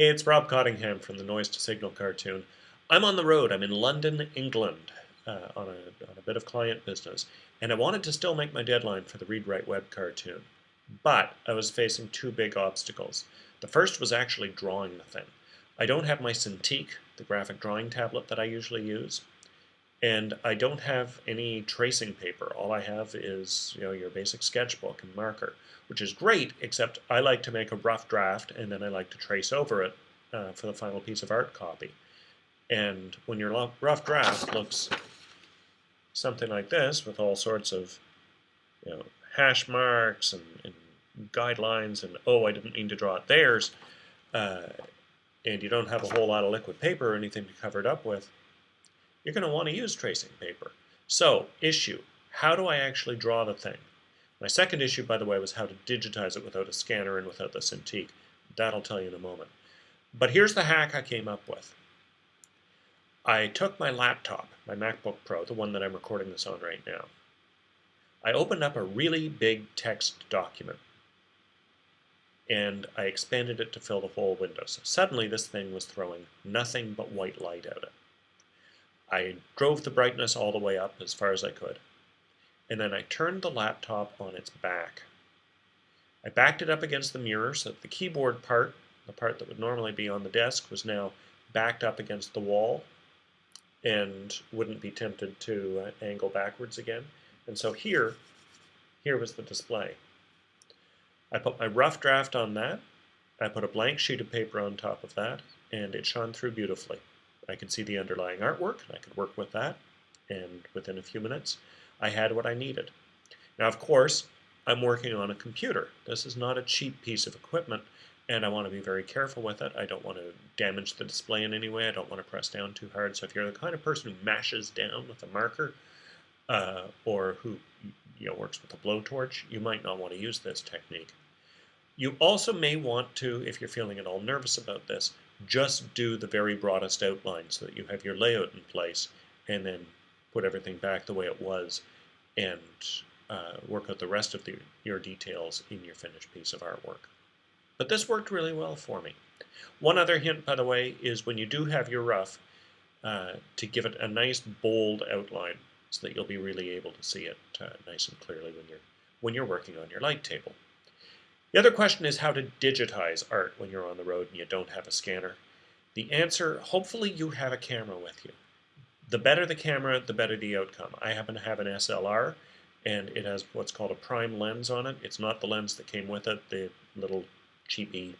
Hey, it's Rob Cottingham from the Noise to Signal cartoon. I'm on the road. I'm in London, England, uh, on, a, on a bit of client business, and I wanted to still make my deadline for the Read Write Web cartoon. But I was facing two big obstacles. The first was actually drawing the thing. I don't have my Cintiq, the graphic drawing tablet that I usually use, and I don't have any tracing paper. All I have is you know your basic sketchbook and marker, which is great, except I like to make a rough draft and then I like to trace over it uh, for the final piece of art copy. And when your rough draft looks something like this with all sorts of you know hash marks and, and guidelines and oh I didn't mean to draw it there's uh, and you don't have a whole lot of liquid paper or anything to cover it up with you're going to want to use tracing paper. So, issue, how do I actually draw the thing? My second issue, by the way, was how to digitize it without a scanner and without the Cintiq. That'll tell you in a moment. But here's the hack I came up with. I took my laptop, my MacBook Pro, the one that I'm recording this on right now. I opened up a really big text document and I expanded it to fill the whole window. So suddenly this thing was throwing nothing but white light at it. I drove the brightness all the way up as far as I could. And then I turned the laptop on its back. I backed it up against the mirror so that the keyboard part, the part that would normally be on the desk, was now backed up against the wall and wouldn't be tempted to uh, angle backwards again. And so here, here was the display. I put my rough draft on that. I put a blank sheet of paper on top of that, and it shone through beautifully. I could see the underlying artwork, and I could work with that, and within a few minutes, I had what I needed. Now, of course, I'm working on a computer. This is not a cheap piece of equipment, and I want to be very careful with it. I don't want to damage the display in any way. I don't want to press down too hard. So if you're the kind of person who mashes down with a marker, uh, or who you know, works with a blowtorch, you might not want to use this technique. You also may want to, if you're feeling at all nervous about this, just do the very broadest outline so that you have your layout in place and then put everything back the way it was and uh, work out the rest of the, your details in your finished piece of artwork. But this worked really well for me. One other hint, by the way, is when you do have your rough, uh, to give it a nice bold outline so that you'll be really able to see it uh, nice and clearly when you're, when you're working on your light table. The other question is how to digitize art when you're on the road and you don't have a scanner. The answer, hopefully you have a camera with you. The better the camera, the better the outcome. I happen to have an SLR and it has what's called a prime lens on it. It's not the lens that came with it, the little cheapy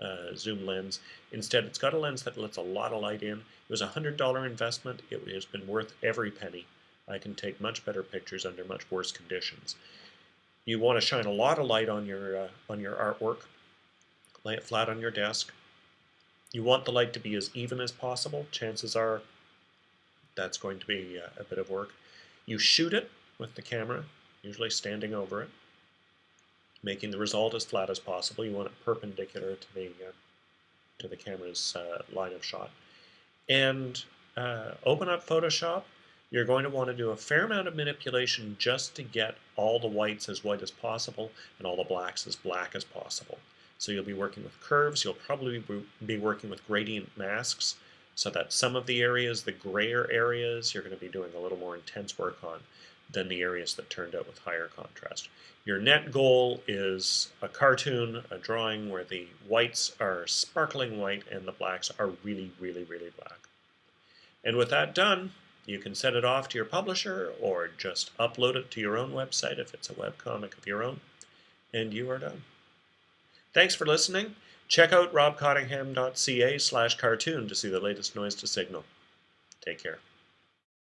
uh, zoom lens. Instead, it's got a lens that lets a lot of light in. It was a $100 investment. It has been worth every penny. I can take much better pictures under much worse conditions. You want to shine a lot of light on your, uh, on your artwork. Lay it flat on your desk. You want the light to be as even as possible. Chances are that's going to be uh, a bit of work. You shoot it with the camera, usually standing over it, making the result as flat as possible. You want it perpendicular to the, uh, to the camera's uh, line of shot. And uh, open up Photoshop you're going to want to do a fair amount of manipulation just to get all the whites as white as possible and all the blacks as black as possible. So you'll be working with curves, you'll probably be working with gradient masks so that some of the areas, the grayer areas, you're going to be doing a little more intense work on than the areas that turned out with higher contrast. Your net goal is a cartoon, a drawing where the whites are sparkling white and the blacks are really, really, really black. And with that done, you can send it off to your publisher or just upload it to your own website if it's a webcomic of your own, and you are done. Thanks for listening. Check out robcottingham.ca slash cartoon to see the latest noise to signal. Take care.